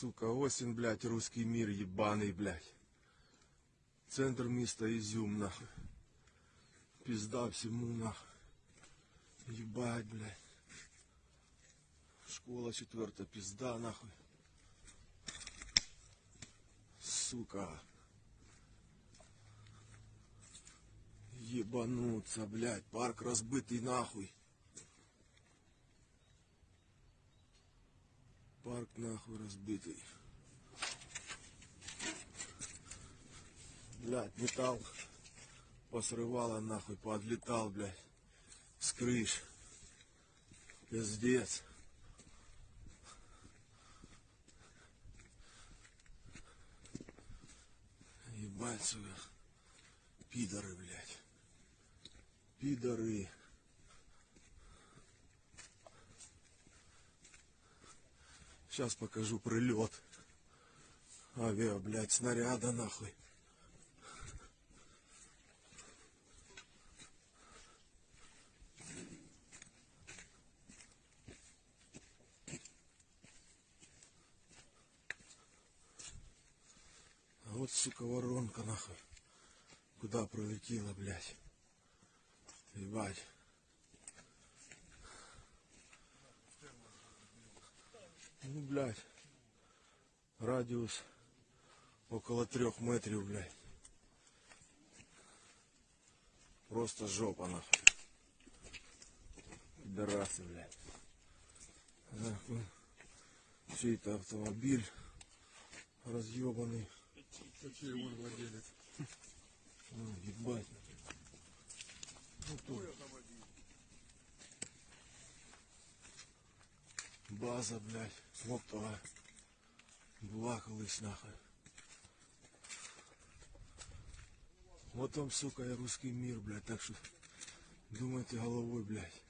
Сука, ось він, блядь, русский мир ебаный, блядь. Центр міста Ізюм, нахуй. Пизда всему, нахуй. Ебать, блядь. Школа четвертая, пизда, нахуй. Сука. Ебануться, блядь, парк разбитый нахуй. Парк нахуй разбитый. Блядь, металл посрывало нахуй, подлетал, блядь, с крыш. Пиздец. Ебать, сука. Пидоры, блядь. Пидоры. Сейчас покажу прилет. Авиа, блядь, снаряда нахуй. А вот, сука, воронка нахуй. Куда пролетела, блядь. Ебать. Блядь. Радиус около трех метров, блядь. Просто жопа, нахуй. Пидорасы, блядь. Нахуй. Чей-то автомобиль разъебанный. Какие он владелец? Ну, ебать. База, блядь, оптова. Була колись нахуй. Вот там, сука, и русский мир, блядь, так что думайте головой, блядь.